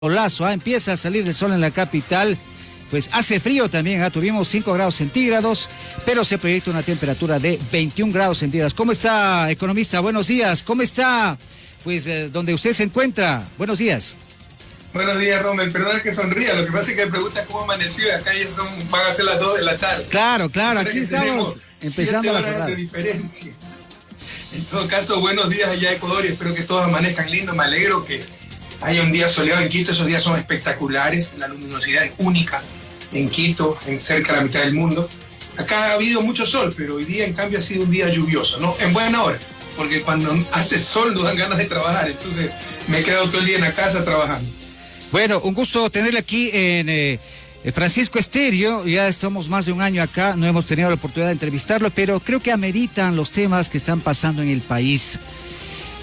solazo, ¿ah? empieza a salir el sol en la capital. Pues hace frío también, ¿ah? tuvimos 5 grados centígrados, pero se proyecta una temperatura de 21 grados centígrados. ¿Cómo está, economista? Buenos días. ¿Cómo está, pues, eh, donde usted se encuentra? Buenos días. Buenos días, Rommel. Perdona que sonría. Lo que pasa es que me pregunta cómo amaneció y acá ya son, van a ser las 2 de la tarde. Claro, claro. Aquí estamos empezando horas la de diferencia. En todo caso, buenos días allá Ecuador y espero que todos amanezcan lindos. Me alegro que hay un día soleado en Quito, esos días son espectaculares, la luminosidad es única en Quito, en cerca de la mitad del mundo. Acá ha habido mucho sol, pero hoy día en cambio ha sido un día lluvioso, ¿no? En buena hora, porque cuando hace sol no dan ganas de trabajar, entonces me he quedado todo el día en la casa trabajando. Bueno, un gusto tenerle aquí en eh, Francisco Esterio, ya estamos más de un año acá, no hemos tenido la oportunidad de entrevistarlo, pero creo que ameritan los temas que están pasando en el país.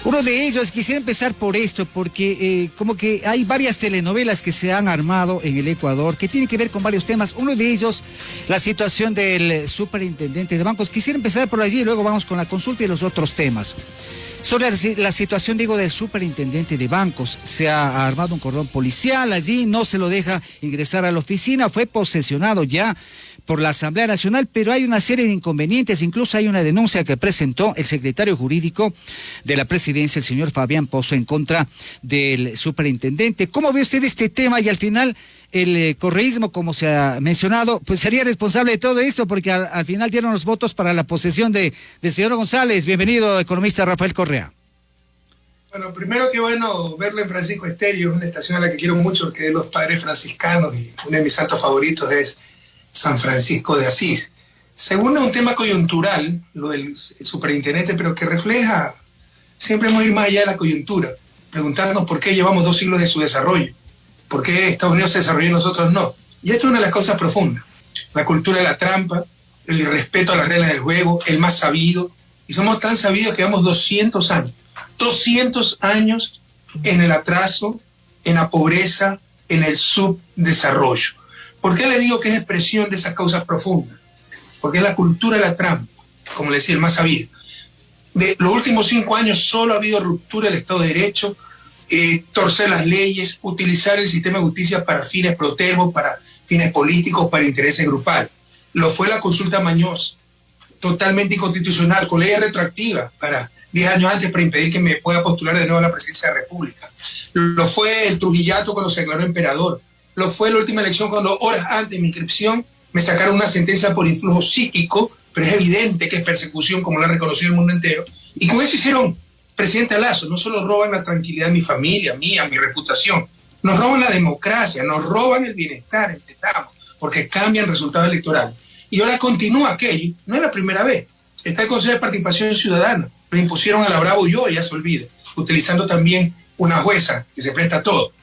Uno de ellos, quisiera empezar por esto, porque eh, como que hay varias telenovelas que se han armado en el Ecuador que tienen que ver con varios temas. Uno de ellos, la situación del superintendente de bancos. Quisiera empezar por allí y luego vamos con la consulta y los otros temas. Sobre la situación, digo, del superintendente de bancos. Se ha armado un cordón policial allí, no se lo deja ingresar a la oficina, fue posesionado ya por la Asamblea Nacional, pero hay una serie de inconvenientes, incluso hay una denuncia que presentó el secretario jurídico de la presidencia, el señor Fabián Pozo, en contra del superintendente. ¿Cómo ve usted este tema? Y al final, el eh, correísmo, como se ha mencionado, pues sería responsable de todo esto, porque al, final dieron los votos para la posesión de, del señor González. Bienvenido, economista Rafael Correa. Bueno, primero que bueno verlo en Francisco Estéreo, una estación a la que quiero mucho, porque es de los padres franciscanos y uno de mis santos favoritos es San Francisco de Asís. Segundo, un tema coyuntural, lo del superintendente, pero que refleja, siempre hemos ir más allá de la coyuntura, preguntarnos por qué llevamos dos siglos de su desarrollo, por qué Estados Unidos se desarrolló y nosotros no. Y esto es una de las cosas profundas, la cultura de la trampa, el irrespeto a las reglas del juego, el más sabido, y somos tan sabidos que llevamos 200 años, 200 años en el atraso, en la pobreza, en el subdesarrollo. ¿Por qué le digo que es expresión de esas causas profundas? Porque es la cultura de la trampa, como le decía el más sabido. De los últimos cinco años solo ha habido ruptura del Estado de Derecho, eh, torcer las leyes, utilizar el sistema de justicia para fines protervos, para fines políticos, para intereses grupales. Lo fue la consulta Mañoz, totalmente inconstitucional, con ley retroactiva para 10 años antes para impedir que me pueda postular de nuevo a la presidencia de la República. Lo fue el Trujillato cuando se declaró emperador lo fue la última elección cuando horas antes de mi inscripción me sacaron una sentencia por influjo psíquico, pero es evidente que es persecución como lo ha reconocido el mundo entero. Y con eso hicieron presidente Lazo, no solo roban la tranquilidad de mi familia, mía, mi reputación, nos roban la democracia, nos roban el bienestar, entendamos, porque cambian resultados electorales. Y ahora continúa aquello, no es la primera vez. Está el Consejo de Participación Ciudadana, lo impusieron a la Bravo y yo, ya se olvida, utilizando también una jueza que se presta a todo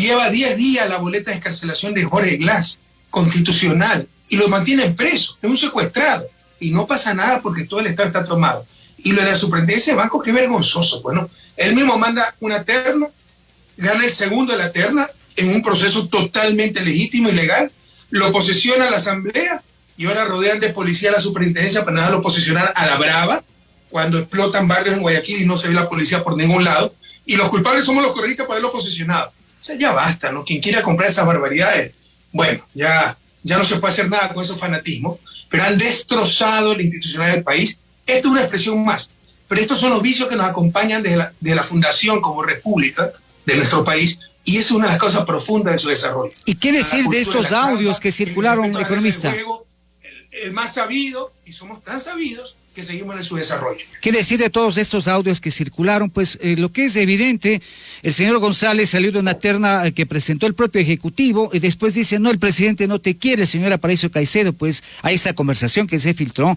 lleva 10 días la boleta de escarcelación de Jorge Glass, constitucional, y lo mantienen preso, es un secuestrado, y no pasa nada porque todo el Estado está tomado. Y lo de la superintendencia de banco, qué vergonzoso, bueno, él mismo manda una terna, gana el segundo de la terna en un proceso totalmente legítimo y legal, lo posesiona a la Asamblea y ahora rodean de policía a la superintendencia para nada lo posesionar a la brava cuando explotan barrios en Guayaquil y no se ve la policía por ningún lado. Y los culpables somos los correístas por haberlo posesionado. Sea, ya basta, ¿no? Quien quiera comprar esas barbaridades, bueno, ya, ya no se puede hacer nada con esos fanatismos, pero han destrozado la institucionalidad del país. Esto es una expresión más, pero estos son los vicios que nos acompañan desde la, de la fundación como república de nuestro país y es una de las causas profundas de su desarrollo. ¿Y qué decir de estos audios que circularon, economista? el más sabido, y somos tan sabidos, que en su desarrollo. ¿Qué decir de todos estos audios que circularon? Pues eh, lo que es evidente, el señor González salió de una terna eh, que presentó el propio Ejecutivo y después dice, no, el presidente no te quiere, señor Aparicio Caicedo, pues hay esa conversación que se filtró,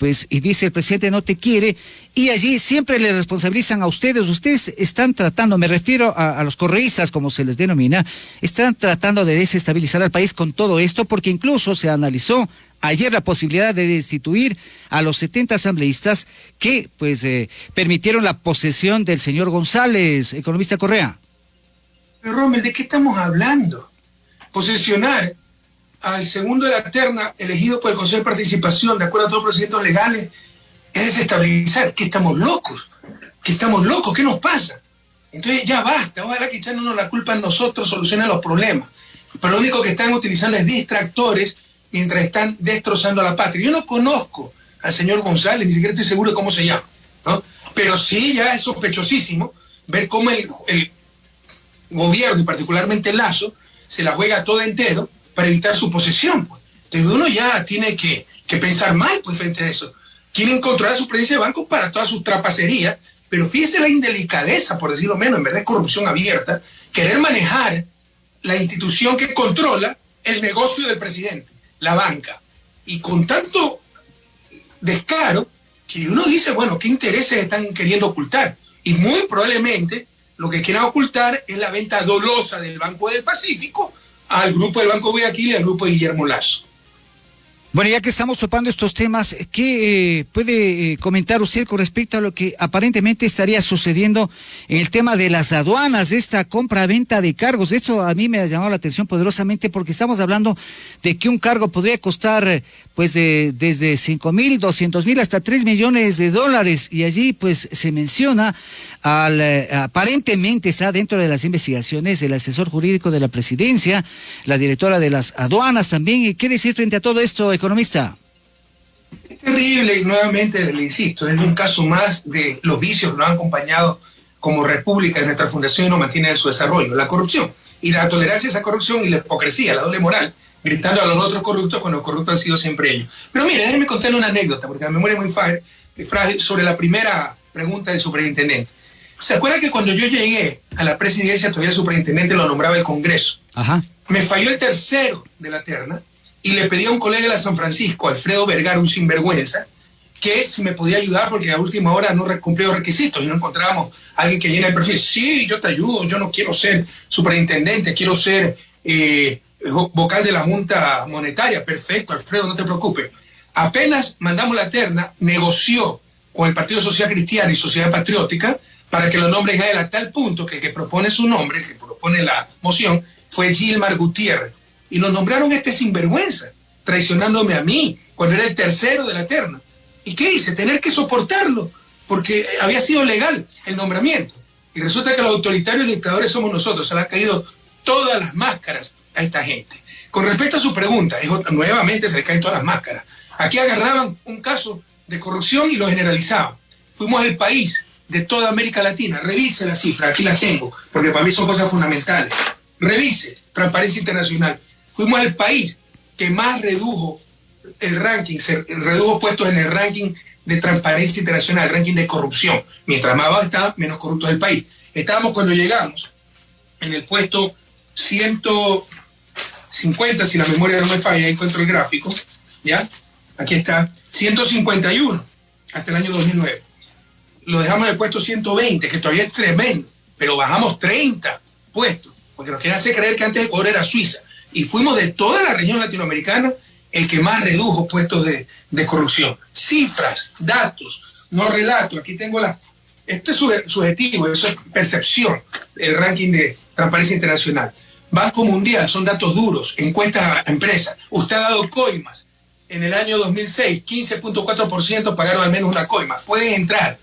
pues, y dice, el presidente no te quiere, y allí siempre le responsabilizan a ustedes, ustedes están tratando, me refiero a, los correístas, como se les denomina, están tratando de desestabilizar al país con todo esto, porque incluso se analizó ayer la posibilidad de destituir a los 70 asambleístas que pues eh, permitieron la posesión del señor González, economista Correa. Pero Rommel, ¿de qué estamos hablando? Posesionar al segundo de la terna elegido por el Consejo de Participación, de acuerdo a todos los procedimientos legales, es desestabilizar. ¿Qué estamos locos? ¿Qué estamos locos? ¿Qué nos pasa? Entonces ya basta, ojalá que echándonos la culpa a nosotros solucione los problemas. Pero lo único que están utilizando es distractores mientras están destrozando a la patria. Yo no conozco al señor González, ni siquiera estoy seguro de cómo se llama, ¿no? Pero sí ya es sospechosísimo ver cómo el, el gobierno, y particularmente Lazo, se la juega todo entero para evitar su posesión. Pues. Entonces uno ya tiene que, que pensar mal pues, frente a eso. Quieren controlar su presencia de bancos para todas sus trapacerías, pero fíjese la indelicadeza, por decirlo menos, en verdad es corrupción abierta, querer manejar la institución que controla el negocio del presidente, la banca. Y con tanto descaro que uno dice, bueno, ¿qué intereses están queriendo ocultar? Y muy probablemente lo que quieran ocultar es la venta dolosa del Banco del Pacífico al grupo del Banco Guayaquil y al grupo de Guillermo Lazo. Bueno, ya que estamos topando estos temas, ¿qué eh, puede eh, comentar usted con respecto a lo que aparentemente estaría sucediendo en el tema de las aduanas, esta compra-venta de cargos? Eso a mí me ha llamado la atención poderosamente porque estamos hablando de que un cargo podría costar pues de, desde 5 mil, 200 mil hasta 3 millones de dólares y allí pues se menciona eh, aparentemente está dentro de las investigaciones el asesor jurídico de la presidencia, la directora de las aduanas también. ¿Qué decir frente a todo esto? economista? Es terrible y nuevamente le insisto, es un caso más de los vicios que nos han acompañado como república de nuestra fundación y nos mantienen en su desarrollo, la corrupción y la tolerancia a esa corrupción y la hipocresía, la doble moral, gritando a los otros corruptos cuando los corruptos han sido siempre ellos. Pero mire, déjenme contarle una anécdota, porque la memoria es muy frágil, sobre la primera pregunta del superintendente. ¿Se acuerda que cuando yo llegué a la presidencia, todavía el superintendente lo nombraba el Congreso? Ajá. Me falló el tercero de la terna y le pedí a un colega de la San Francisco, Alfredo Vergara, un sinvergüenza, que si me podía ayudar porque a última hora no cumplió los requisitos y no encontrábamos a alguien que llene el perfil. Sí, yo te ayudo, yo no quiero ser superintendente, quiero ser eh, vocal de la Junta Monetaria. Perfecto, Alfredo, no te preocupes. Apenas mandamos la terna, negoció con el Partido Social Cristiano y Sociedad Patriótica para que lo nombren a él a tal punto que el que propone su nombre, el que propone la moción, fue Gilmar Gutiérrez y nos nombraron este sinvergüenza, traicionándome a mí cuando era el tercero de la terna. ¿Y qué hice? Tener que soportarlo, porque había sido legal el nombramiento. Y resulta que los autoritarios dictadores somos nosotros, se le han caído todas las máscaras a esta gente. Con respecto a su pregunta, nuevamente se le caen todas las máscaras. Aquí agarraban un caso de corrupción y lo generalizaban. Fuimos el país de toda América Latina. Revise la cifra, aquí la tengo, porque para mí son cosas fundamentales. Revise, Transparencia Internacional fuimos el país que más redujo el ranking, se redujo puestos en el ranking de transparencia internacional, el ranking de corrupción. Mientras más abajo está, menos corrupto es el país. Estábamos cuando llegamos en el puesto 150, si la memoria no me falla, encuentro el gráfico, ¿ya? Aquí está, 151 hasta el año 2009. Lo dejamos en el puesto 120, que todavía es tremendo, pero bajamos 30 puestos, porque nos quieren hacer creer que antes Ecuador era Suiza y fuimos de toda la región latinoamericana el que más redujo puestos de, corrupción. Cifras, datos, no relato. Aquí tengo la... Esto es subjetivo, eso es percepción, el ranking de transparencia internacional. Banco Mundial, son datos duros, encuestas a empresas. Usted ha dado coimas. En el año 2006, 15.4% pagaron al menos una coima. Pueden entrar,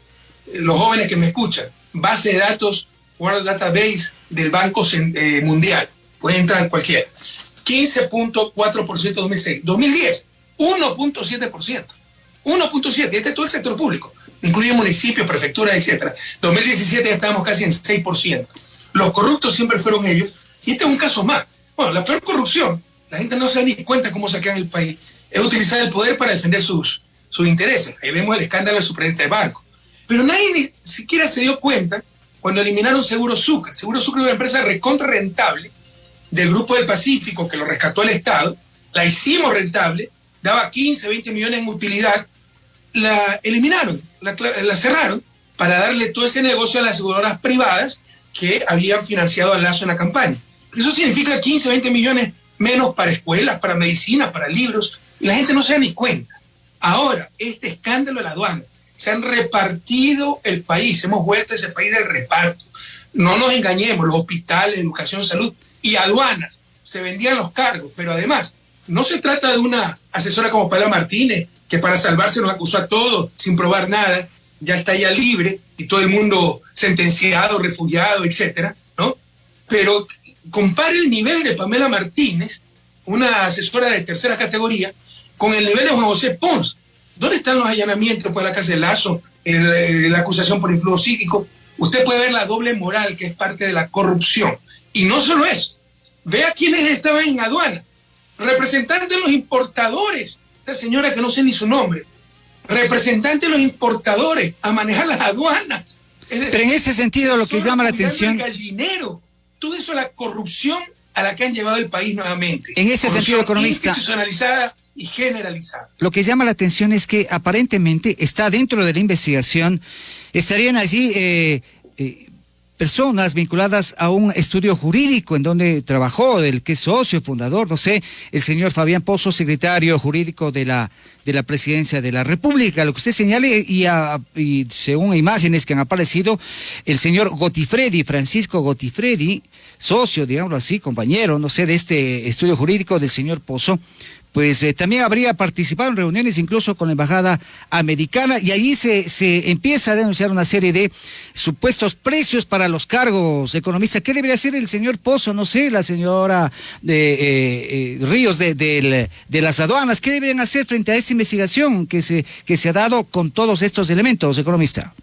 los jóvenes que me escuchan, base de datos, World Database del Banco eh, Mundial. Puede entrar cualquiera. 15.4% 2006. 2010, 1.7%. 1.7%. Este es todo el sector público. Incluye municipios, prefecturas, etc. 2017 ya estábamos casi en 6%. Los corruptos siempre fueron ellos. Y este es un caso más. Bueno, la peor corrupción, la gente no se da ni cuenta cómo en el país, es utilizar el poder para defender sus, sus intereses. Ahí vemos el escándalo del superintendente de banco. Pero nadie ni siquiera se dio cuenta cuando eliminaron Seguro Sucre. Seguro Sucre es una empresa recontra rentable del Grupo del Pacífico, que lo rescató el Estado, la hicimos rentable, daba 15, 20 millones en utilidad, la eliminaron, la, cerraron para darle todo ese negocio a las aseguradoras privadas que habían financiado al Lazo en la campaña. Eso significa 15, 20 millones menos para escuelas, para medicina, para libros, y la gente no se da ni cuenta. Ahora, este escándalo de la aduana, se han repartido el país, hemos vuelto a ese país del reparto. No nos engañemos, los hospitales, educación, salud, y aduanas se vendían los cargos, pero además no se trata de una asesora como Paula Martínez, que para salvarse nos acusó a todos sin probar nada, ya está ya libre y todo el mundo sentenciado, refugiado, etcétera, ¿no? Pero compare el nivel de Pamela Martínez, una asesora de tercera categoría, con el nivel de Juan José Pons. ¿Dónde están los allanamientos por la casa de Lazo, eh, la acusación por influjo psíquico? Usted puede ver la doble moral que es parte de la corrupción. Y no solo eso, vea quiénes estaban en aduana. Representantes de los importadores, esta señora que no sé ni su nombre, representantes de los importadores a manejar las aduanas. Pero en ese sentido lo que llama la atención... Gallinero, todo eso la corrupción a la que han llevado el país nuevamente. En ese sentido, economista... Institucionalizada y generalizada. Lo que llama la atención es que aparentemente está dentro de la investigación, estarían allí eh, eh, personas vinculadas a un estudio jurídico en donde trabajó, del que es socio, fundador, no sé, el señor Fabián Pozo, secretario jurídico de la, de la presidencia de la República. Lo que usted señale, y, y según imágenes que han aparecido, el señor Gotifredi, Francisco Gotifredi, socio, digámoslo así, compañero, no sé, de este estudio jurídico del señor Pozo, pues eh, también habría participado en reuniones incluso con la embajada americana y ahí se, se empieza a denunciar una serie de supuestos precios para los cargos economistas. ¿Qué debería hacer el señor Pozo? No sé, la señora de, eh, eh, Ríos de, de, las aduanas. ¿Qué deberían hacer frente a esta investigación que se, que se ha dado con todos estos elementos, economista?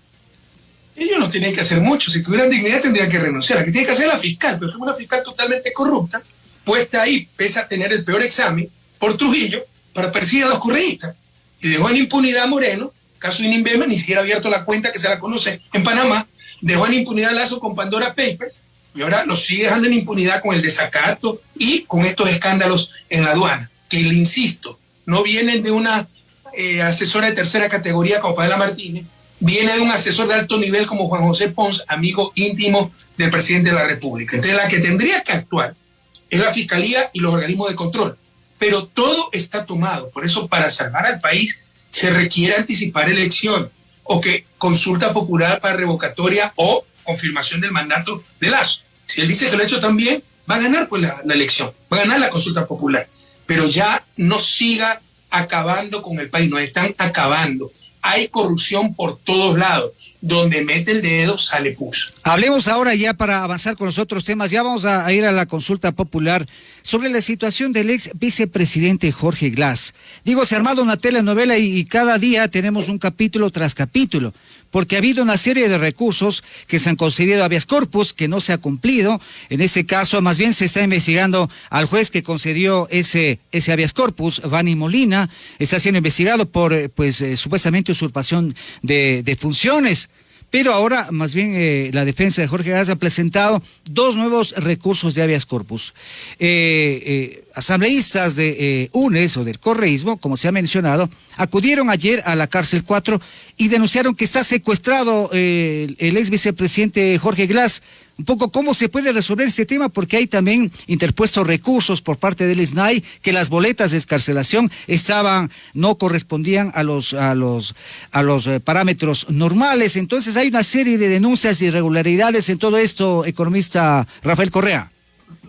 Ellos no tienen que hacer mucho. Si tuvieran dignidad tendrían que renunciar. Aquí tiene que hacer la fiscal, pero es una fiscal totalmente corrupta, puesta ahí, pese a tener el peor examen por Trujillo para perseguir a los correístas. Y dejó en impunidad a Moreno, caso Inimbema, ni siquiera abierto la cuenta que se la conoce en Panamá, dejó en impunidad a Lazo con Pandora Papers, y ahora los sigue dejando en impunidad con el desacato y con estos escándalos en la aduana, que le insisto, no vienen de una eh, asesora de tercera categoría como Padela Martínez, viene de un asesor de alto nivel como Juan José Pons, amigo íntimo del presidente de la República. Entonces la que tendría que actuar es la Fiscalía y los organismos de control pero todo está tomado. Por eso, para salvar al país, se requiere anticipar elección o que consulta popular para revocatoria o confirmación del mandato de Lazo. Si él dice que lo ha hecho también, va a ganar pues la, la elección, va a ganar la consulta popular. Pero ya no siga acabando con el país, nos están acabando hay corrupción por todos lados. Donde mete el dedo, sale pus. Hablemos ahora ya para avanzar con los otros temas. Ya vamos a, ir a la consulta popular sobre la situación del ex vicepresidente Jorge Glass. Digo, se ha armado una telenovela y cada día tenemos un capítulo tras capítulo porque ha habido una serie de recursos que se han concedido habeas corpus que no se ha cumplido. En este caso, más bien se está investigando al juez que concedió ese, ese habeas corpus, Vani Molina, está siendo investigado por, eh, pues, eh, supuestamente usurpación de, de funciones. Pero ahora, más bien, eh, la defensa de Jorge Gas ha presentado dos nuevos recursos de habeas corpus. Eh, eh, asambleístas de UNES o del correísmo, como se ha mencionado, acudieron ayer a la cárcel 4 y denunciaron que está secuestrado el ex vicepresidente Jorge Glass un poco cómo se puede resolver este tema, porque hay también interpuestos recursos por parte del SNAI que las boletas de escarcelación estaban, no correspondían a los, a los, a los eh, parámetros normales. Entonces hay una serie de denuncias y irregularidades en todo esto, economista Rafael Correa.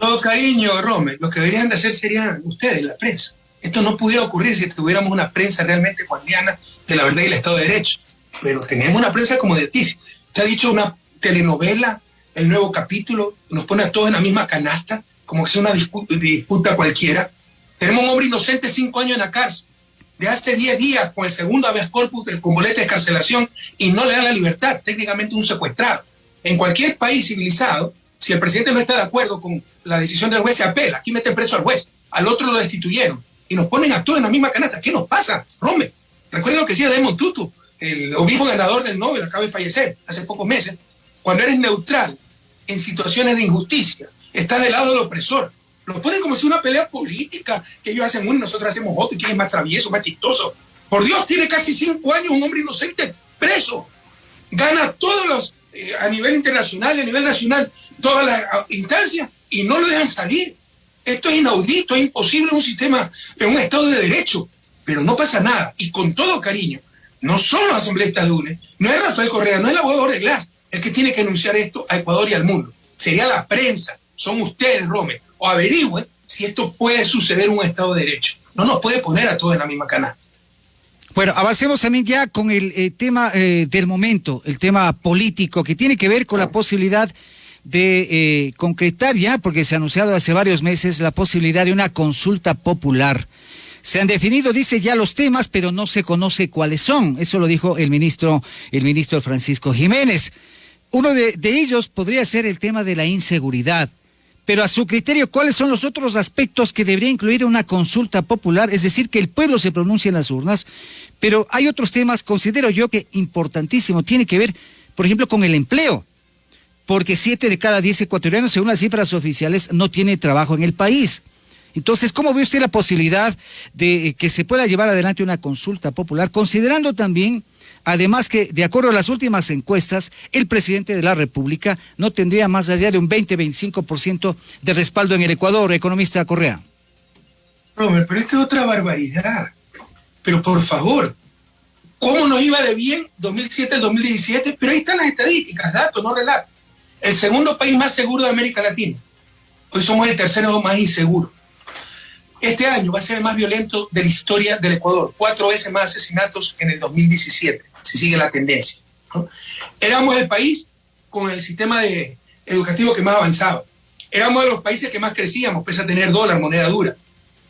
No, cariño, Rome, lo que deberían de hacer serían ustedes, la prensa. Esto no pudiera ocurrir si tuviéramos una prensa realmente guardiana de la verdad y el Estado de Derecho. Pero tenemos una prensa como de ti. Te ha dicho una telenovela el nuevo capítulo, nos pone a todos en la misma canasta, como que sea una disputa, cualquiera. Tenemos un hombre inocente cinco años en la cárcel, de hace diez días con el segundo habeas corpus con boleta de escarcelación y no le dan la libertad, técnicamente un secuestrado. En cualquier país civilizado, si el presidente no está de acuerdo con la decisión del juez, se apela. Aquí meten preso al juez, al otro lo destituyeron y nos ponen a todos en la misma canasta. ¿Qué nos pasa, Rome? Recuerda lo que decía Tutu, el obispo ganador del Nobel, acaba de fallecer hace pocos meses. Cuando eres neutral en situaciones de injusticia, está del lado del opresor. Lo ponen como si una pelea política, que ellos hacen uno y nosotros hacemos otro, y quién es más travieso, más chistoso. Por Dios, tiene casi cinco años un hombre inocente preso. Gana todos los, eh, a nivel internacional, a nivel nacional, todas las ah, instancias y no lo dejan salir. Esto es inaudito, es imposible en un sistema, en un Estado de Derecho. Pero no pasa nada. Y con todo cariño, no son los asambleístas de UNE, no es Rafael Correa, no es el abogado Reglar, el que tiene que anunciar esto a Ecuador y al mundo. Sería la prensa, son ustedes, Rome, o averigüen si esto puede suceder en un Estado de Derecho. No nos puede poner a todos en la misma canasta. Bueno, avancemos también ya con el eh, tema eh, del momento, el tema político, que tiene que ver con la posibilidad de eh, concretar ya, porque se ha anunciado hace varios meses la posibilidad de una consulta popular. Se han definido, dice ya los temas, pero no se conoce cuáles son. Eso lo dijo el ministro, el ministro Francisco Jiménez. Uno de ellos podría ser el tema de la inseguridad. Pero a su criterio, ¿cuáles son los otros aspectos que debería incluir una consulta popular? Es decir, que el pueblo se pronuncie en las urnas. Pero hay otros temas, considero yo que importantísimo, tiene que ver, por ejemplo, con el empleo. Porque siete de cada diez ecuatorianos, según las cifras oficiales, no tiene trabajo en el país. Entonces, ¿cómo ve usted la posibilidad de que se pueda llevar adelante una consulta popular, considerando también Además que, de acuerdo a las últimas encuestas, el presidente de la República no tendría más allá de un 20-25% de respaldo en el Ecuador, economista Correa. Robert, pero esto es otra barbaridad. Pero por favor, ¿cómo nos iba de bien 2007-2017? Pero ahí están las estadísticas, datos, no relatos. El segundo país más seguro de América Latina. Hoy somos el tercero más inseguro. Este año va a ser el más violento de la historia del Ecuador. Cuatro veces más asesinatos en el 2017 si sigue la tendencia. Éramos el país con el sistema de educativo que más avanzaba. Éramos de los países que más crecíamos, pese a tener dólar, moneda dura.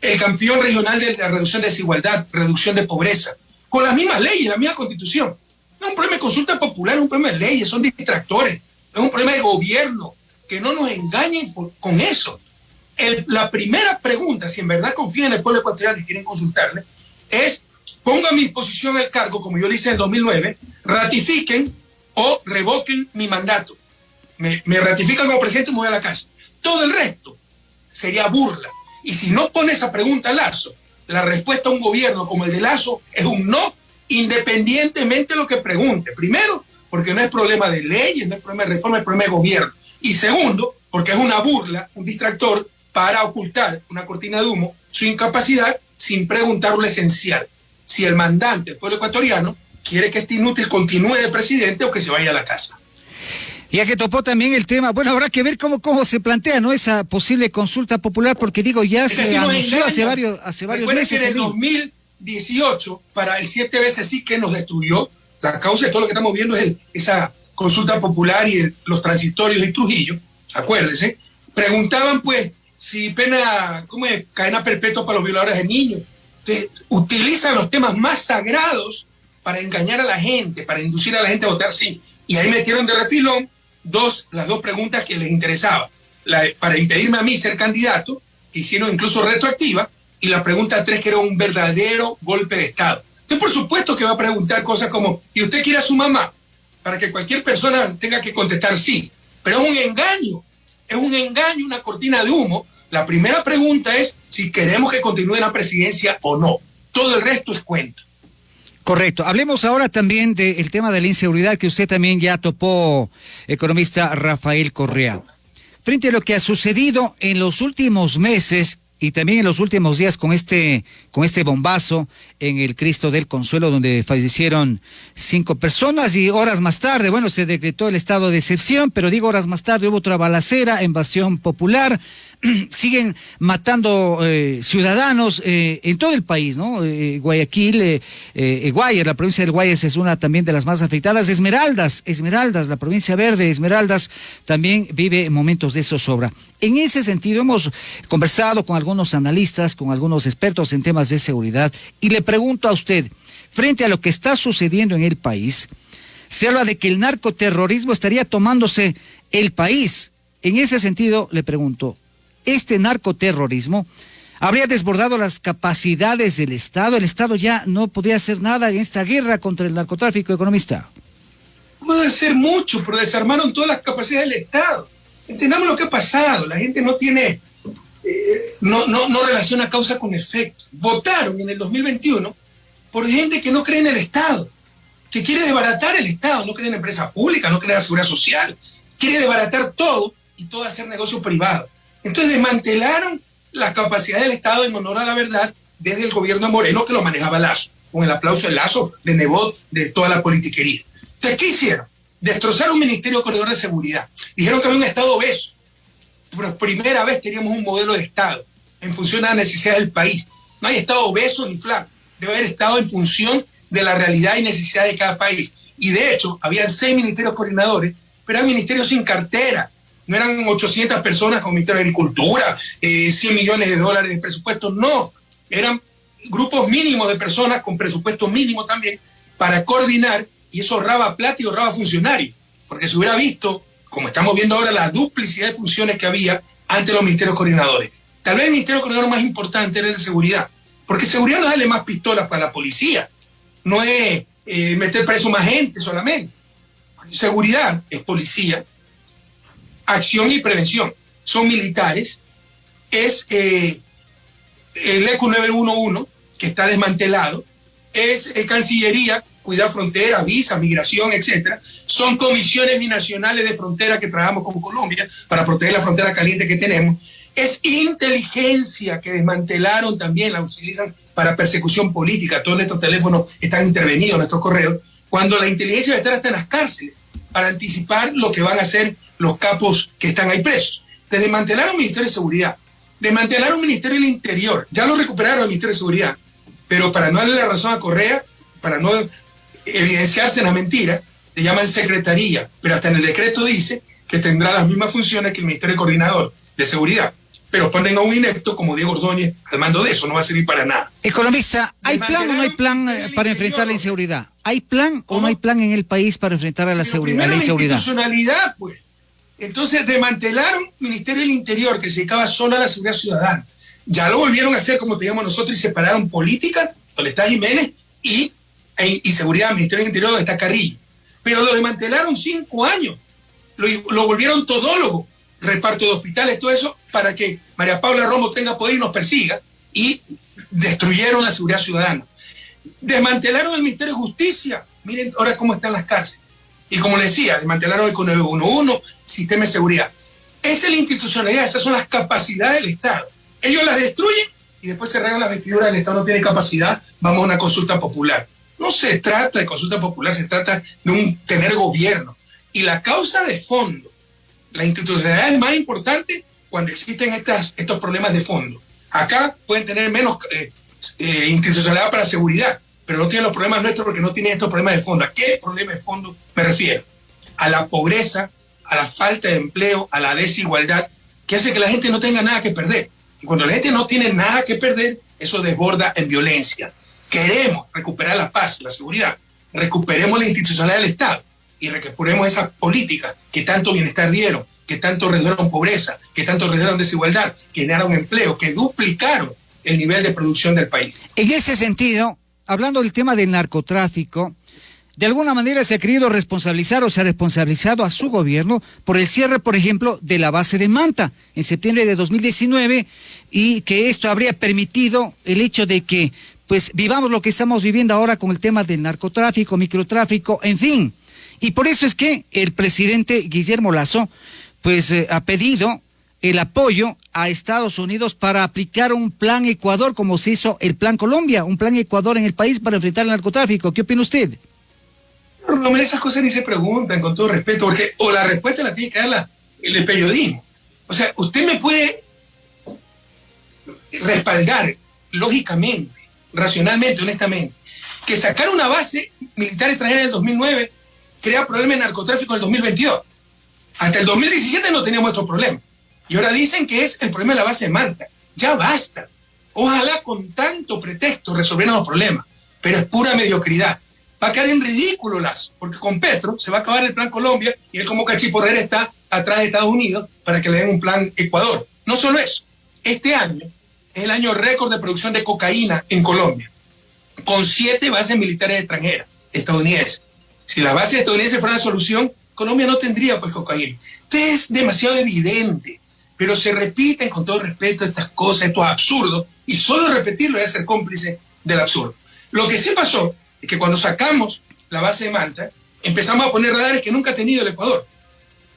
El campeón regional de la reducción de desigualdad, reducción de pobreza, con las mismas leyes, la misma constitución. No es un problema de consulta popular, es un problema de leyes, son distractores, es un problema de gobierno, que no nos engañen con eso. la primera pregunta, si en verdad confían en el pueblo ecuatoriano y quieren consultarle, es pongo a mi disposición el cargo, como yo lo hice en el 2009, ratifiquen o revoquen mi mandato. Me, ratifican como presidente y me voy a la casa. Todo el resto sería burla. Y si no pone esa pregunta Lazo, la respuesta a un gobierno como el de Lazo es un no, independientemente de lo que pregunte. Primero, porque no es problema de leyes, no es problema de reforma, es problema de gobierno. Y segundo, porque es una burla, un distractor para ocultar una cortina de humo, su incapacidad sin preguntar lo esencial si el mandante, el pueblo ecuatoriano, quiere que este inútil continúe de presidente o que se vaya a la casa. Ya que topó también el tema, bueno, habrá que ver cómo, cómo se plantea ¿no? esa posible consulta popular, porque digo, ya se anunció hace varios, hace varios meses. que en el 2018, para el siete veces sí que nos destruyó, la causa de todo lo que estamos viendo es esa consulta popular y los transitorios de Trujillo, acuérdese, preguntaban pues si pena, ¿cómo es? Cadena perpetua para los violadores de niños, utilizan los temas más sagrados para engañar a la gente, para inducir a la gente a votar sí. Y ahí metieron de refilón dos, las dos preguntas que les interesaba. La, para impedirme a mí ser candidato, que hicieron incluso retroactiva, y la pregunta tres, que era un verdadero golpe de Estado. Entonces, por supuesto que va a preguntar cosas como, ¿y usted quiere a su mamá? Para que cualquier persona tenga que contestar sí. Pero es un engaño, es un engaño, una cortina de humo, la primera pregunta es si queremos que continúe la presidencia o no. Todo el resto es cuento. Correcto. Hablemos ahora también del tema de la inseguridad que usted también ya topó, economista Rafael Correa. Frente a lo que ha sucedido en los últimos meses y también en los últimos días con este, con este bombazo en el Cristo del Consuelo, donde fallecieron cinco personas y horas más tarde, bueno, se decretó el estado de excepción, pero digo horas más tarde hubo otra balacera, invasión popular, siguen matando eh, ciudadanos eh, en todo el país, ¿no? Eh, Guayaquil, Guayas, la provincia del Guayas es una también de las más afectadas. Esmeraldas, Esmeraldas, la provincia verde, Esmeraldas también vive momentos de zozobra. En ese sentido, hemos conversado con algunos analistas, con algunos expertos en temas de seguridad, y le pregunto a usted, frente a lo que está sucediendo en el país, se habla de que el narcoterrorismo estaría tomándose el país. En ese sentido, le pregunto, este narcoterrorismo habría desbordado las capacidades del Estado. El Estado ya no podría hacer nada en esta guerra contra el narcotráfico economista. Puede hacer mucho, pero desarmaron todas las capacidades del Estado. Entendamos lo que ha pasado. La gente no tiene, eh, no, no, no relaciona causa con efecto. Votaron en el 2021 por gente que no cree en el Estado, que quiere desbaratar el Estado, no cree en empresa pública, no cree en la seguridad social, quiere desbaratar todo y todo hacer negocio privado. Entonces desmantelaron la capacidad del Estado en honor a la verdad desde el gobierno Moreno que lo manejaba Lazo, con el aplauso de Lazo, de Nebot, de toda la politiquería. Entonces, ¿qué hicieron? Destrozaron un ministerio corredor de seguridad. Dijeron que había un Estado obeso. Por primera vez teníamos un modelo de Estado en función de las necesidades del país. No hay Estado obeso ni flaco. Debe haber Estado en función de la realidad y necesidad de cada país. Y de hecho, habían seis ministerios coordinadores, pero eran ministerios sin cartera. No eran 800 personas con Ministerio de Agricultura, 100 eh, millones de dólares de presupuesto, no. Eran grupos mínimos de personas con presupuesto mínimo también para coordinar y eso ahorraba plata y ahorraba funcionarios. Porque se hubiera visto, como estamos viendo ahora, la duplicidad de funciones que había ante los ministerios coordinadores. Tal vez el ministerio coordinador más importante era el de seguridad, porque seguridad no darle más pistolas para la policía, no es eh, meter preso más gente solamente. Seguridad es policía, acción y prevención son militares, es eh, el ECO 911, que está desmantelado, es eh, Cancillería, cuidar fronteras, visa, migración, etcétera. Son comisiones binacionales de frontera que trabajamos con Colombia para proteger la frontera caliente que tenemos. Es inteligencia que desmantelaron también, la utilizan para persecución política. Todos nuestros teléfonos están intervenidos, nuestros correos, cuando la inteligencia debe estar hasta en las cárceles para anticipar lo que van a hacer los capos que están ahí presos. Te desmantelaron el Ministerio de Seguridad, desmantelaron el Ministerio del Interior, ya lo recuperaron el Ministerio de Seguridad, pero para no darle la razón a Correa, para no evidenciarse en la mentira, le llaman secretaría, pero hasta en el decreto dice que tendrá las mismas funciones que el Ministerio Coordinador de Seguridad pero ponen a un inepto como Diego Ordóñez al mando de eso, no va a servir para nada. Economista, ¿hay plan o no hay plan eh, para enfrentar la inseguridad? ¿Hay plan o no hay plan en el país para enfrentar a la, seguridad, la inseguridad? institucionalidad, pues. Entonces desmantelaron Ministerio del Interior, que se dedicaba solo a la seguridad ciudadana. Ya lo volvieron a hacer como teníamos nosotros y separaron política, donde está Jiménez, y, e, y seguridad, Ministerio del Interior, donde está Carrillo. Pero lo desmantelaron cinco años. Lo, lo volvieron todólogo reparto de hospitales, todo eso, para que María Paula Romo tenga poder y nos persiga, y destruyeron la seguridad ciudadana. Desmantelaron el Ministerio de Justicia, miren ahora cómo están las cárceles. Y como les decía, desmantelaron el 911, sistema de seguridad. Esa es la institucionalidad, esas son las capacidades del Estado. Ellos las destruyen y después se regan las vestiduras del Estado no tiene capacidad, vamos a una consulta popular. No se trata de consulta popular, se trata de un tener gobierno. Y la causa de fondo la institucionalidad es más importante cuando existen estas, estos problemas de fondo. Acá pueden tener menos eh, eh, institucionalidad para seguridad, pero no tienen los problemas nuestros porque no tienen estos problemas de fondo. ¿A qué problema de fondo me refiero? A la pobreza, a la falta de empleo, a la desigualdad, que hace que la gente no tenga nada que perder. Y cuando la gente no tiene nada que perder, eso desborda en violencia. Queremos recuperar la paz, la seguridad. Recuperemos la institucionalidad del Estado y recuperemos esas políticas que tanto bienestar dieron, que tanto redujeron pobreza, que tanto redujeron desigualdad, que generaron empleo, que duplicaron el nivel de producción del país. En ese sentido, hablando del tema del narcotráfico, de alguna manera se ha querido responsabilizar o se ha responsabilizado a su gobierno por el cierre, por ejemplo, de la base de Manta en septiembre de 2019 y que esto habría permitido el hecho de que pues vivamos lo que estamos viviendo ahora con el tema del narcotráfico, microtráfico, en fin. Y por eso es que el presidente Guillermo Lazo pues eh, ha pedido el apoyo a Estados Unidos para aplicar un plan Ecuador como se hizo el plan Colombia, un plan Ecuador en el país para enfrentar el narcotráfico. ¿Qué opina usted? No, esas cosas ni se preguntan con todo respeto, porque o la respuesta la tiene que dar el periodismo. O sea, usted me puede respaldar lógicamente, racionalmente, honestamente, que sacar una base militar extranjera en el 2009 crea problemas de narcotráfico en el 2022. Hasta el 2017 no teníamos estos problemas. Y ahora dicen que es el problema de la base de Manta. Ya basta. Ojalá con tanto pretexto resolvieran los problemas. Pero es pura mediocridad. Va a caer en ridículo Lazo, porque con Petro se va a acabar el plan Colombia y él como cachiporrera está atrás de Estados Unidos para que le den un plan Ecuador. No solo eso, este año es el año récord de producción de cocaína en Colombia, con siete bases militares extranjeras, estadounidenses. Si las bases estadounidenses fueran la solución, Colombia no tendría pues cocaína. Entonces es demasiado evidente, pero se repiten con todo respeto estas cosas, estos absurdos, y solo repetirlo es ser cómplice del absurdo. Lo que sí pasó es que cuando sacamos la base de Manta, empezamos a poner radares que nunca ha tenido el Ecuador.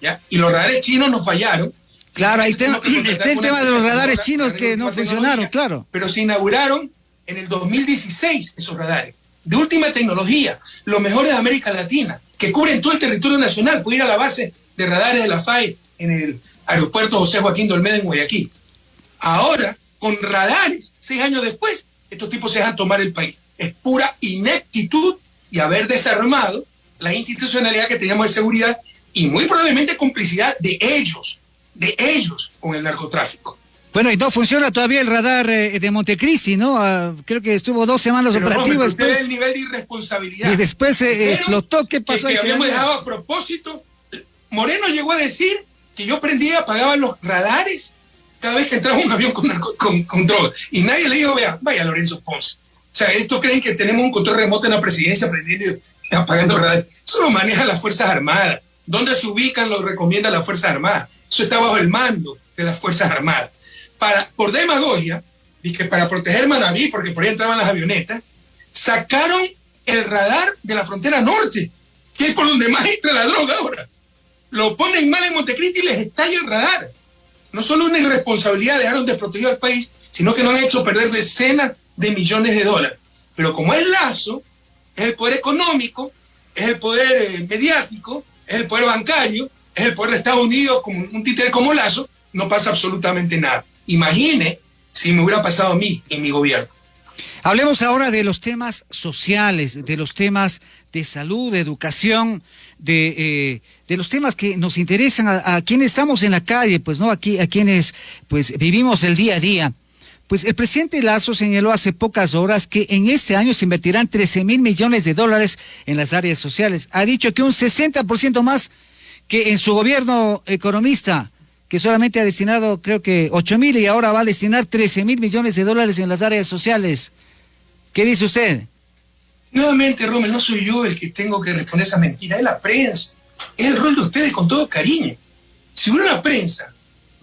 ¿ya? Y los radares chinos nos fallaron. Claro, ahí está, el tema de los radares chinos que no funcionaron, claro. Pero se inauguraron en el 2016 esos radares, de última tecnología, los mejores de América Latina que cubren todo el territorio nacional. Puede ir a la base de radares de la FAE en el aeropuerto José Joaquín Dolmeda en Guayaquil. Ahora, con radares, seis años después, estos tipos se dejan tomar el país. es pura ineptitud y haber desarmado la institucionalidad que teníamos de seguridad y muy probablemente complicidad de ellos, de ellos con el narcotráfico. Bueno, y no funciona todavía el radar eh, de Montecristi, ¿no? Ah, creo que estuvo dos semanas operativo. después, el nivel de irresponsabilidad. Y después se explotó. ¿Qué pasó? Que, que habíamos dejado a propósito. Moreno llegó a decir que yo prendía, apagaba los radares cada vez que entraba un avión con, con, con drogas. Y nadie le dijo, vea, vaya Lorenzo Ponce. O sea, estos creen que tenemos un control remoto en la presidencia prendiendo y apagando radares. Eso lo maneja las Fuerzas Armadas. ¿Dónde se ubican lo recomienda las Fuerzas Armadas? Eso está bajo el mando de las Fuerzas Armadas para, por demagogia, y que para proteger Manaví, porque por ahí entraban las avionetas, sacaron el radar de la frontera norte, que es por donde más entra la droga ahora. Lo ponen mal en Montecristi y les estalla el radar. No solo una irresponsabilidad dejaron desprotegido al país, sino que nos han hecho perder decenas de millones de dólares. Pero como es Lazo, es el poder económico, es el poder eh, mediático, es el poder bancario, es el poder de Estados Unidos, como un títere como Lazo, no pasa absolutamente nada. Imagine si me hubiera pasado a mí en mi gobierno. Hablemos ahora de los temas sociales, de los temas de salud, de educación, de, eh, de los temas que nos interesan a, quienes estamos en la calle, pues no aquí a quienes pues vivimos el día a día. Pues el presidente Lazo señaló hace pocas horas que en este año se invertirán 13 mil millones de dólares en las áreas sociales. Ha dicho que un 60% más que en su gobierno economista que solamente ha destinado creo que 8 mil y ahora va a destinar 13 mil millones de dólares en las áreas sociales. ¿Qué dice usted? Nuevamente, Rommel, no soy yo el que tengo que responder esa mentira, es la prensa. Es el rol de ustedes con todo cariño. Si hubiera una prensa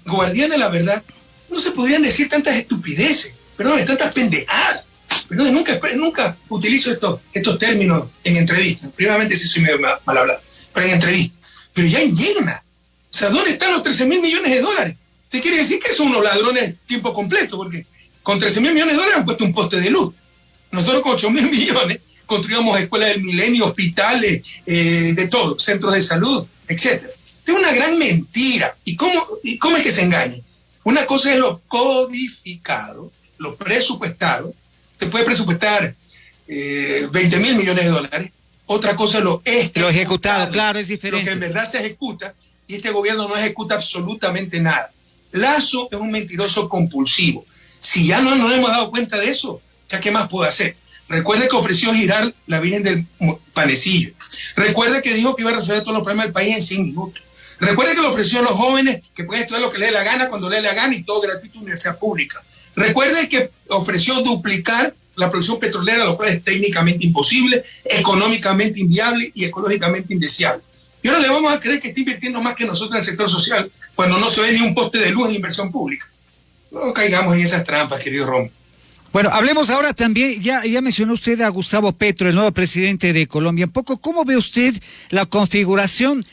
guardiana de la verdad, no se podrían decir tantas estupideces, perdón, tantas pendejadas. Perdón, nunca, nunca utilizo estos, estos términos en entrevistas. Primeramente sí soy medio mal, mal hablado, pero en entrevistas. Pero ya indigna. O sea, ¿dónde están los 13 mil millones de dólares? ¿Te quiere decir que son unos ladrones tiempo completo? Porque con 13 mil millones de dólares han puesto un poste de luz. Nosotros con 8 mil millones construíamos escuelas del milenio, hospitales, eh, de todo, centros de salud, etc. Es una gran mentira. ¿Y cómo, ¿Y cómo es que se engaña? Una cosa es lo codificado, lo presupuestado. Te puede presupuestar 20 eh, mil millones de dólares. Otra cosa es lo ejecutado. Lo ejecutado, claro, es diferente. Lo que en verdad se ejecuta y este gobierno no ejecuta absolutamente nada. Lazo es un mentiroso compulsivo. Si ya no nos hemos dado cuenta de eso, ¿ya qué más puede hacer? Recuerde que ofreció girar la Virgen del Panecillo. Recuerde que dijo que iba a resolver todos los problemas del país en 100 minutos. Recuerde que le ofreció a los jóvenes que pueden estudiar lo que le dé la gana cuando le dé la gana y todo gratuito en universidad pública. Recuerde que ofreció duplicar la producción petrolera, lo cual es técnicamente imposible, económicamente inviable y ecológicamente indeseable. Y ahora le vamos a creer que está invirtiendo más que nosotros en el sector social cuando no se ve ni un poste de luz en inversión pública. No caigamos en esas trampas, querido Rom. Bueno, hablemos ahora también, ya, ya mencionó usted a Gustavo Petro, el nuevo presidente de Colombia. Un poco, ¿cómo ve usted la configuración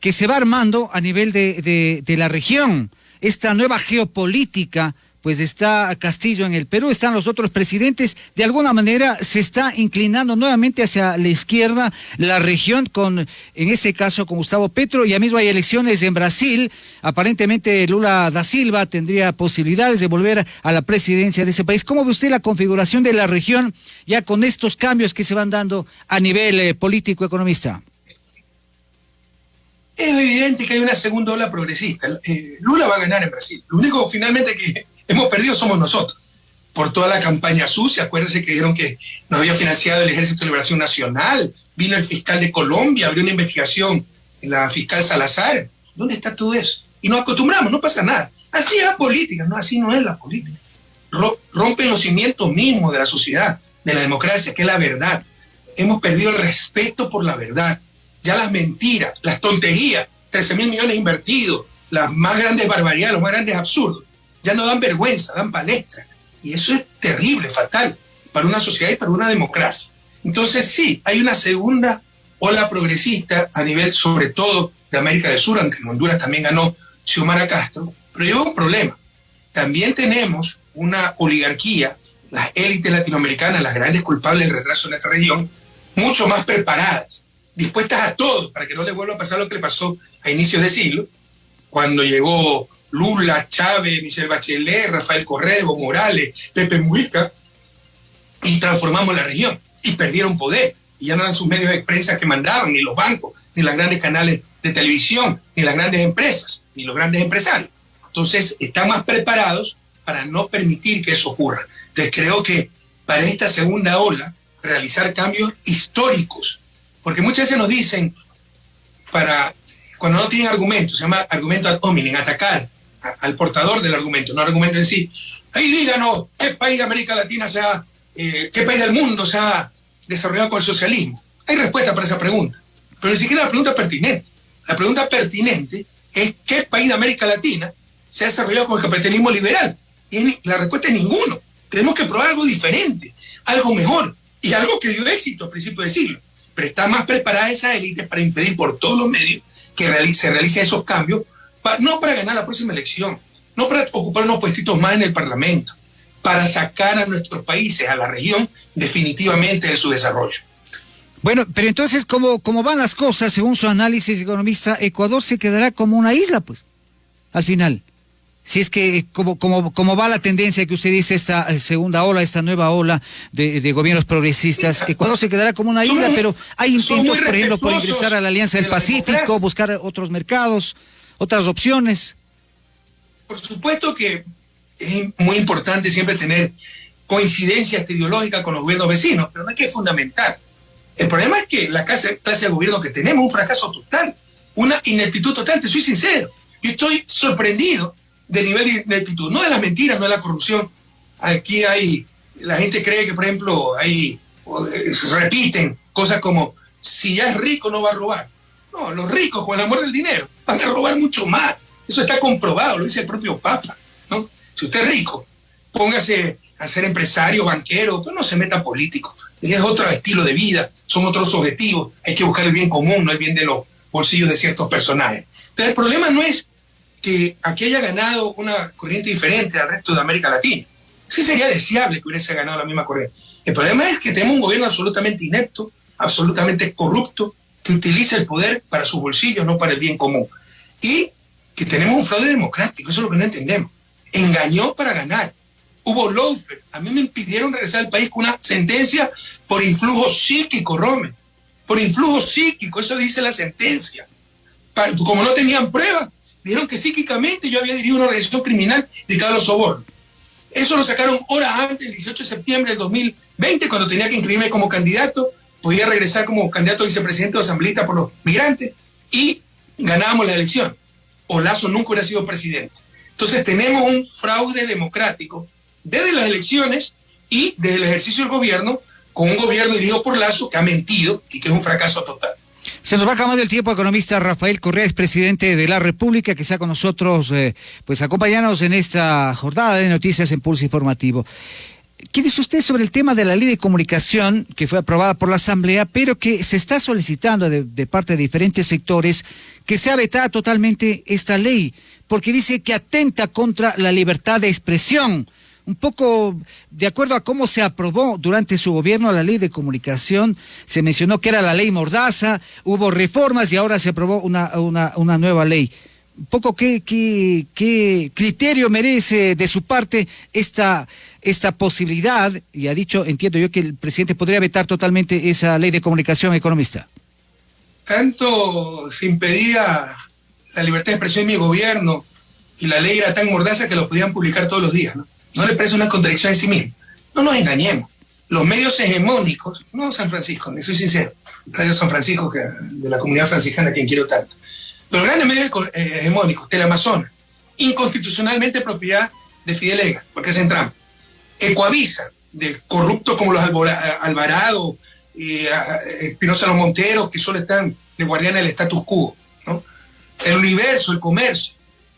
que se va armando a nivel de, de la región? Esta nueva geopolítica pues está Castillo en el Perú, están los otros presidentes, de alguna manera se está inclinando nuevamente hacia la izquierda la región con, en ese caso, con Gustavo Petro, ya mismo hay elecciones en Brasil, aparentemente Lula da Silva tendría posibilidades de volver a la presidencia de ese país. ¿Cómo ve usted la configuración de la región ya con estos cambios que se van dando a nivel eh, político economista? Es evidente que hay una segunda ola progresista. Eh, Lula va a ganar en Brasil. Lo único finalmente que hemos perdido somos nosotros. Por toda la campaña sucia, acuérdense que dijeron que nos había financiado el Ejército de Liberación Nacional, vino el fiscal de Colombia, abrió una investigación en la fiscal Salazar. ¿Dónde está todo eso? Y nos acostumbramos, no pasa nada. Así es la política, no, así no es la política. Rompen los cimientos mismos de la sociedad, de la democracia, que es la verdad. Hemos perdido el respeto por la verdad. Ya las mentiras, las tonterías, 13 mil millones invertidos, las más grandes barbaridades, los más grandes absurdos ya no dan vergüenza, dan palestra. Y eso es terrible, fatal, para una sociedad y para una democracia. Entonces sí, hay una segunda ola progresista a nivel sobre todo de América del Sur, aunque en Honduras también ganó Xiomara Castro, pero lleva un problema. También tenemos una oligarquía, las élites latinoamericanas, las grandes culpables del retraso en esta región, mucho más preparadas, dispuestas a todo para que no les vuelva a pasar lo que le pasó a inicios de siglo, cuando llegó Lula, Chávez, Michelle Bachelet, Rafael Correa, Morales, Pepe Mujica, y transformamos la región y perdieron poder. Y ya no eran sus medios de prensa que mandaban, ni los bancos, ni los grandes canales de televisión, ni las grandes empresas, ni los grandes empresarios. Entonces, están más preparados para no permitir que eso ocurra. Entonces, creo que para esta segunda ola, realizar cambios históricos, porque muchas veces nos dicen, para cuando no tienen argumentos, se llama argumento ad hominem, atacar al portador del argumento, no argumento en sí. Ahí díganos qué país de América Latina se ha, eh, qué país del mundo se ha desarrollado con el socialismo. Hay respuesta para esa pregunta, pero ni siquiera la pregunta pertinente. La pregunta pertinente es qué país de América Latina se ha desarrollado con el capitalismo liberal. Y la respuesta es ninguno. Tenemos que probar algo diferente, algo mejor y algo que dio éxito a principios de siglo. Pero está más preparada esa élite para impedir por todos los medios que se realicen esos cambios, no para ganar la próxima elección, no para ocupar unos puestitos más en el Parlamento, para sacar a nuestros países, a la región, definitivamente de su desarrollo. Bueno, pero entonces, ¿cómo, cómo van las cosas, según su análisis economista, Ecuador se quedará como una isla, pues, al final. Si es que como, como, como va la tendencia que usted dice, esta eh, segunda ola, esta nueva ola de, gobiernos progresistas, Ecuador se quedará como una isla, pero hay intentos, por ejemplo, por ingresar a la Alianza del Pacífico, buscar otros mercados, otras opciones. Por supuesto que es muy importante siempre tener coincidencias ideológicas con los gobiernos vecinos, pero no hay que fundamentar. El problema es que la clase, clase de gobierno que tenemos es un fracaso total, una ineptitud total, te soy sincero. Yo estoy sorprendido del nivel de ineptitud, no de las mentiras, no de la corrupción. Aquí hay, la gente cree que, por ejemplo, hay, eh, repiten cosas como, si ya es rico no va a robar. No, los ricos con el amor del dinero van a robar mucho más. Eso está comprobado, lo dice el propio Papa. ¿no? Si usted es rico, póngase a ser empresario, banquero, pero no se meta político. Es otro estilo de vida, son otros objetivos. Hay que buscar el bien común, no el bien de los bolsillos de ciertos personajes. Pero el problema no es que aquí haya ganado una corriente diferente al resto de América Latina. Sí sería deseable que hubiese ganado la misma corriente. El problema es que tenemos un gobierno absolutamente inepto, absolutamente corrupto, que utiliza el poder para sus bolsillos, no para el bien común. Y que tenemos un fraude democrático, eso es lo que no entendemos. Engañó para ganar. Hubo lawfare. A mí me impidieron regresar al país con una sentencia por influjo psíquico, Rome. Por influjo psíquico, eso dice la sentencia. Como no tenían pruebas, dijeron que psíquicamente yo había dirigido una organización criminal dedicada a los sobornos. Eso lo sacaron horas antes, el 18 de septiembre del 2020, cuando tenía que inscribirme como candidato, podía regresar como candidato a vicepresidente o asambleísta por los migrantes y ganábamos la elección. O Lazo nunca hubiera sido presidente. Entonces tenemos un fraude democrático desde las elecciones y desde el ejercicio del gobierno, con un gobierno dirigido por Lazo que ha mentido y que es un fracaso total. Se nos va acabando el tiempo, economista Rafael Correa, expresidente de la República, que está con nosotros, eh, pues acompañándonos en esta jornada de noticias en Pulso Informativo. ¿Qué dice usted sobre el tema de la ley de comunicación que fue aprobada por la Asamblea, pero que se está solicitando de, parte de diferentes sectores que sea vetada totalmente esta ley? Porque dice que atenta contra la libertad de expresión un poco de acuerdo a cómo se aprobó durante su gobierno la ley de comunicación, se mencionó que era la ley Mordaza, hubo reformas y ahora se aprobó una, una, nueva ley. Poco qué, criterio merece de su parte esta, posibilidad, y ha dicho, entiendo yo, que el presidente podría vetar totalmente esa ley de comunicación economista. Tanto se impedía la libertad de expresión en mi gobierno y la ley era tan mordaza que lo podían publicar todos los días, ¿no? ¿No le parece una contradicción en sí mismo? No nos engañemos. Los medios hegemónicos, no San Francisco, ni soy sincero, Radio San Francisco, de la comunidad franciscana, quien quiero tanto. Los grandes medios eh, hegemónicos, Teleamazonas, inconstitucionalmente propiedad de Fidelega, porque es en Trump. Ecoavisa, de corruptos como los Alvarado, y Espinosa Los Monteros, que solo están de guardián del status quo. ¿no? El universo, el comercio,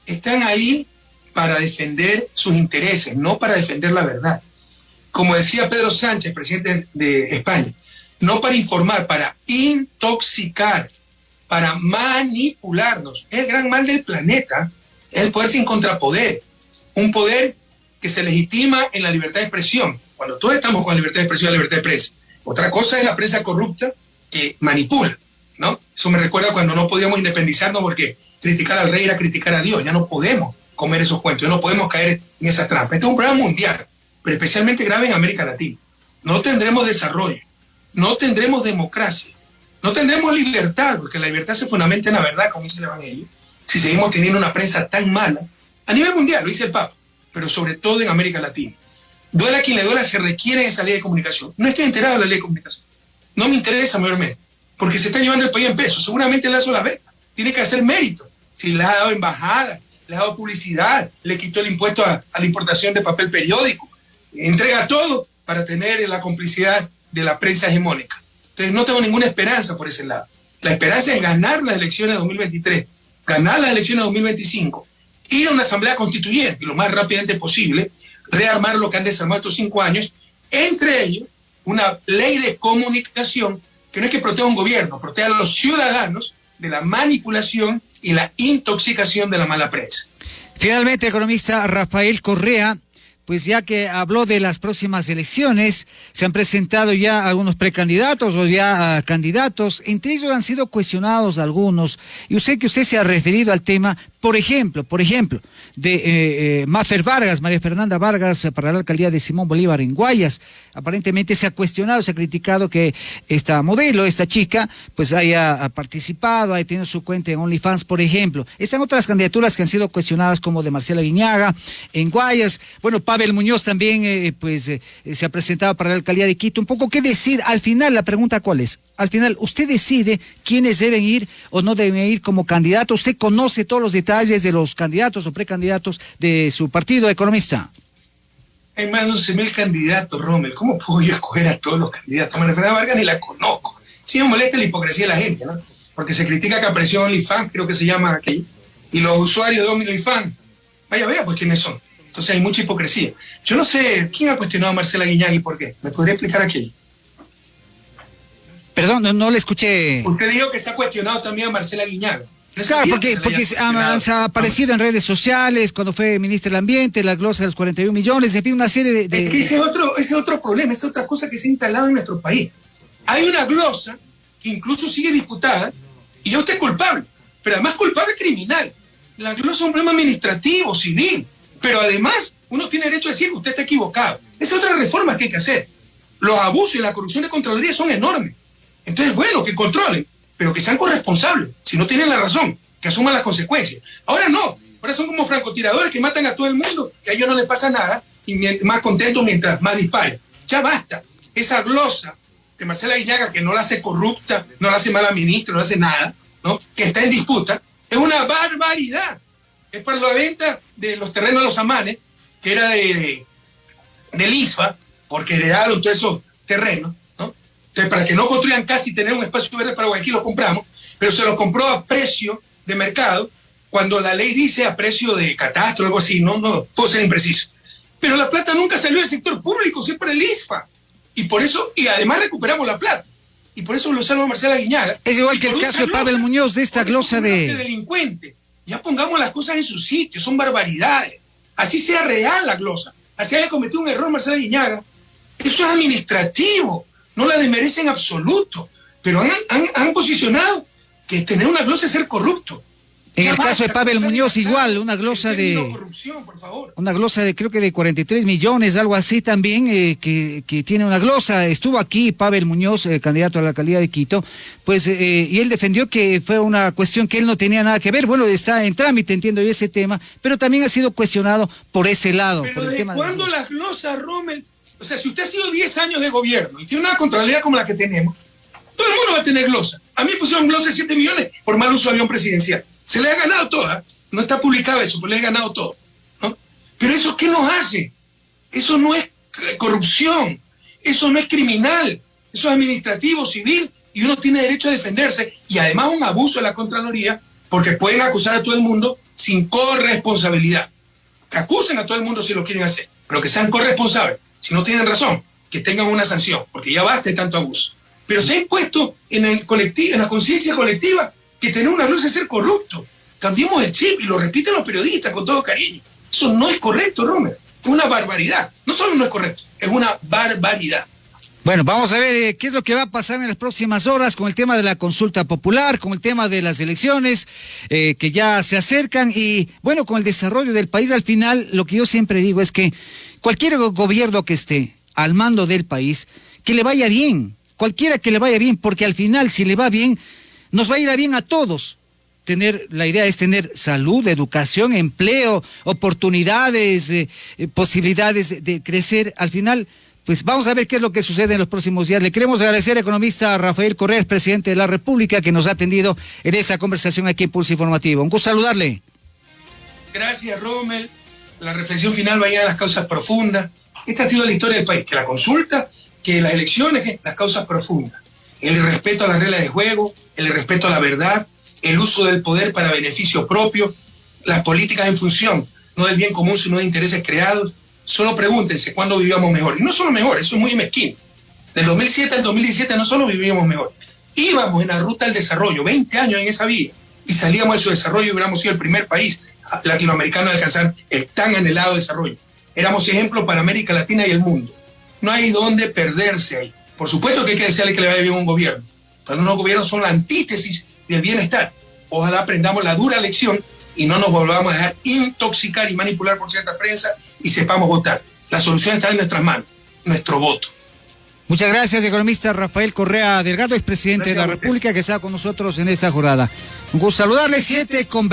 están ahí para defender sus intereses, no para defender la verdad. Como decía Pedro Sánchez, presidente de España, no para informar, para intoxicar, para manipularnos. El gran mal del planeta, es el poder sin contrapoder, un poder que se legitima en la libertad de expresión, cuando todos estamos con la libertad de expresión la libertad de prensa. Otra cosa es la prensa corrupta que manipula, ¿no? Eso me recuerda cuando no podíamos independizarnos porque criticar al rey era criticar a Dios, ya no podemos comer esos cuentos, no podemos caer en esa trampa. Este es un problema mundial, pero especialmente grave en América Latina. no tendremos desarrollo, no tendremos democracia, no tendremos libertad, porque la libertad se fundamenta en la verdad, como dice el Evangelio, si seguimos teniendo una prensa tan mala, a nivel mundial, lo dice el Papa, pero sobre todo en América Latina. Duela quien le duela, se requiere esa ley de comunicación. No estoy enterado de la ley de comunicación. No me interesa mayormente, porque se está llevando el país en peso. Seguramente le ha la venta. Tiene que hacer mérito. Si le ha dado embajada, le ha dado publicidad, le quitó el impuesto a, a la importación de papel periódico, entrega todo para tener la complicidad de la prensa hegemónica. Entonces no tengo ninguna esperanza por ese lado. La esperanza es ganar las elecciones de 2023, ganar las elecciones de 2025, ir a una asamblea constituyente lo más rápidamente posible, rearmar lo que han desarmado estos cinco años, entre ellos una ley de comunicación que no es que proteja a un gobierno, proteja a los ciudadanos de la manipulación y la intoxicación de la mala prensa. Finalmente, economista Rafael Correa, pues ya que habló de las próximas elecciones, se han presentado ya algunos precandidatos o ya ah, candidatos, entre ellos han sido cuestionados algunos, y que usted se ha referido al tema, por ejemplo, por ejemplo, de eh, eh Mafer Vargas, María Fernanda Vargas, eh, para la alcaldía de Simón Bolívar en Guayas. Aparentemente se ha cuestionado, se ha criticado que esta modelo, esta chica, pues haya participado, haya tenido su cuenta en OnlyFans, por ejemplo. Están otras candidaturas que han sido cuestionadas, como de Marcela Guiñaga en Guayas. Bueno, Pavel Muñoz también, eh, pues, se ha presentado para la alcaldía de Quito. Un poco qué decir. Al final, la pregunta cuál es. Al final, usted decide quiénes deben ir o no deben ir como candidato. Usted conoce todos los detalles de los candidatos o precandidatos de su partido economista. Hay más de 11 mil candidatos, Rommel. ¿Cómo puedo yo escoger a todos los candidatos? María Fernanda Vargas ni la conozco. Sí me molesta la hipocresía de la gente, ¿no? Porque se critica que apareció OnlyFans, creo que se llama aquí, y los usuarios de OnlyFans. Vaya, vea, pues quiénes son. Entonces hay mucha hipocresía. Yo no sé quién ha cuestionado a Marcela Guiñán y por qué. ¿Me podría explicar aquí? Perdón, no, no le escuché. Usted dijo que se ha cuestionado también a Marcela Guiñán. Claro, porque, porque ha, aparecido en redes sociales cuando fue ministro del Ambiente, la glosa de los 41 millones, en fin, una serie de... ese, es otro, ese otro problema, esa es otra cosa que se ha instalado en nuestro país. Hay una glosa que incluso sigue disputada y yo usted es culpable, pero además culpable criminal. La glosa es un problema administrativo, civil, pero además uno tiene derecho a decir que usted está equivocado. Esa es otra reforma que hay que hacer. Los abusos y la corrupción de Contraloría son enormes. Entonces, bueno, que controlen pero que sean corresponsables. Si no tienen la razón, que asuman las consecuencias. Ahora no, ahora son como francotiradores que matan a todo el mundo, que a ellos no les pasa nada y más contentos mientras más disparen. Ya basta. Esa glosa de Marcela Guiñaga, que no la hace corrupta, no la hace mala ministra, no hace nada, ¿no? que está en disputa, es una barbaridad. Es para la venta de los terrenos de los amanes, que era de, de, ISFA, porque heredaron todos esos terrenos, para que no construyan casi tener un espacio verde para Guayaquil, lo compramos, pero se lo compró a precio de mercado, cuando la ley dice a precio de catastro algo así, no, no puedo ser impreciso. Pero la plata nunca salió del sector público, siempre el ISFA. Y por eso, y además recuperamos la plata. Y por eso lo salva Marcela Guiñaga. Es igual que el caso de Pavel Muñoz de esta glosa de... delincuente. Ya pongamos las cosas en su sitio, son barbaridades. Así sea real la glosa. Así haya cometido un error Marcela Guiñaga. Eso es administrativo no la desmerecen en absoluto, pero han, posicionado que tener una glosa es ser corrupto. En el caso de Pavel Muñoz, igual, una glosa de. Corrupción, por favor. Una glosa de creo que de 43 millones, algo así también, eh, que, tiene una glosa. Estuvo aquí Pavel Muñoz, eh, candidato a la alcaldía de Quito, pues, eh, y él defendió que fue una cuestión que él no tenía nada que ver. Bueno, está en trámite, entiendo yo ese tema, pero también ha sido cuestionado por ese lado. por el tema ¿Cuándo las glosas, Rommel? O sea, si usted ha sido 10 años de gobierno y tiene una contrariedad como la que tenemos, todo el mundo va a tener glosa. A mí pusieron glosa de 7 millones por mal uso de avión presidencial. Se le ha ganado toda. No está publicado eso, pero le ha ganado todo. ¿no? Pero eso, ¿qué nos hace? Eso no es corrupción. Eso no es criminal. Eso es administrativo, civil, y uno tiene derecho a defenderse. Y además un abuso de la Contraloría, porque pueden acusar a todo el mundo sin corresponsabilidad. Que acusen a todo el mundo si lo quieren hacer, pero que sean corresponsables si no tienen razón, que tengan una sanción, porque ya basta de tanto abuso. Pero se ha impuesto en, el colectivo, en la conciencia colectiva que tener una luz es ser corrupto. Cambiemos el chip y lo repiten los periodistas con todo cariño. Eso no es correcto, Romer. Es una barbaridad. No solo no es correcto, es una barbaridad. Bueno, vamos a ver eh, qué es lo que va a pasar en las próximas horas con el tema de la consulta popular, con el tema de las elecciones eh, que ya se acercan y bueno, con el desarrollo del país al final, lo que yo siempre digo es que Cualquier gobierno que esté, al mando del país, que le vaya bien, cualquiera que le vaya bien, porque al final si le va bien, nos va a ir a bien a todos. Tener, la idea es tener salud, educación, empleo, oportunidades, eh, eh, posibilidades de crecer. Al final, pues vamos a ver qué es lo que sucede en los próximos días. Le queremos agradecer al economista Rafael Correa, presidente de la República, que nos ha atendido en esta conversación aquí en Pulso Informativo. Un gusto saludarle. Gracias, Rommel. La reflexión final vaya a las causas profundas. Esta ha sido la historia del país, que la consulta, que las elecciones, las causas profundas. El respeto a las reglas de juego, el respeto a la verdad, el uso del poder para beneficio propio, las políticas en función, no del bien común, sino de intereses creados, Solo pregúntense cuándo vivíamos mejor. Y no solo mejor, eso es muy mezquino. Del 2007 al 2017 no solo vivíamos mejor, íbamos en la ruta del desarrollo, 20 años en esa vía, y salíamos de su desarrollo y hubiéramos sido el primer país latinoamericano a alcanzar el tan anhelado desarrollo. Éramos ejemplo para América Latina y el mundo. No hay dónde perderse ahí. Por supuesto que hay que desearle que le vaya bien a un gobierno, pero unos gobiernos son la antítesis del bienestar. Ojalá aprendamos la dura lección y no nos volvamos a dejar intoxicar y manipular por cierta prensa y sepamos votar. La solución está en nuestras manos, nuestro voto. Muchas gracias, economista Rafael Correa Delgado, expresidente de la República, que está con nosotros en esta jornada. Un gusto saludarle, siete con